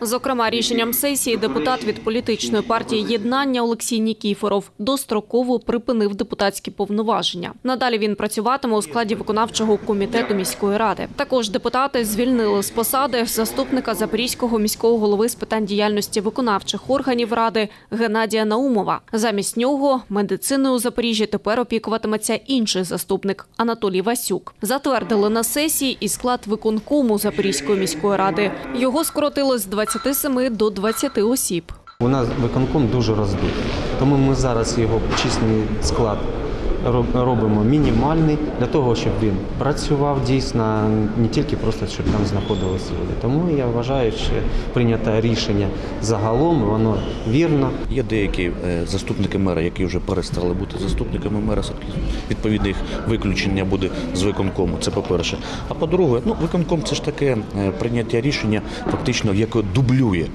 Зокрема, рішенням сесії депутат від політичної партії єднання Олексій Нікіфоров достроково припинив депутатські повноваження. Надалі він працюватиме у складі виконавчого комітету міської ради. Також депутати звільнили з посади заступника Запорізького міського голови з питань діяльності виконавчих органів ради Геннадія Наумова. Замість нього медициною у Запоріжжі тепер опікуватиметься інший заступник Анатолій Васюк. Затвердили на сесії і склад виконкому Запорізької міської ради. Його скоротили з 27 до 20 осіб. У нас виконком дуже роздутий, тому ми зараз його численний склад робимо мінімальний для того, щоб він працював дійсно, не тільки просто щоб там знаходилися люди. Тому я вважаю, що прийнято рішення загалом, воно вірно. Є деякі е, заступники мера, які вже перестали бути заступниками мера. все-таки Відповідне їх виключення буде з виконкому. Це по-перше. А по-друге, ну виконком це ж таке е, прийняття рішення, фактично, яке дублює.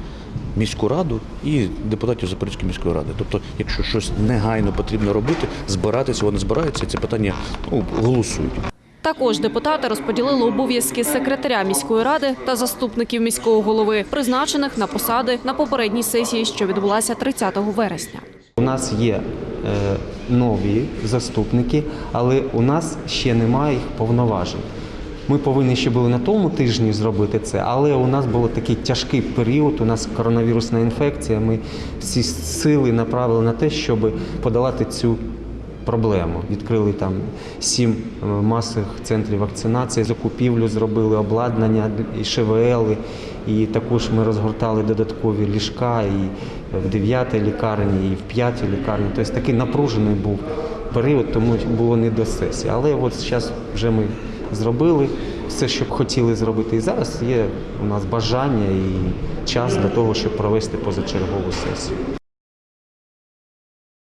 Міську раду і депутатів Запорізької міської ради. Тобто, якщо щось негайно потрібно робити, збиратися, вони збираються, і це питання ну, голосують. Також депутати розподілили обов'язки секретаря міської ради та заступників міського голови, призначених на посади на попередній сесії, що відбулася 30 вересня. У нас є е, нові заступники, але у нас ще немає їх повноважень. Ми повинні ще були на тому тижні зробити це, але у нас був такий тяжкий період. У нас коронавірусна інфекція. Ми всі сили направили на те, щоб подолати цю проблему. Відкрили там сім е, масових центрів вакцинації, закупівлю зробили обладнання і ШВЛ, і також ми розгортали додаткові ліжка і в 9 лікарні, і в 5 лікарні. Тобто такий напружений був період, тому було не до сесії. Але от зараз вже ми зробили все, що хотіли зробити. І зараз є у нас бажання і час для того, щоб провести позачергову сесію.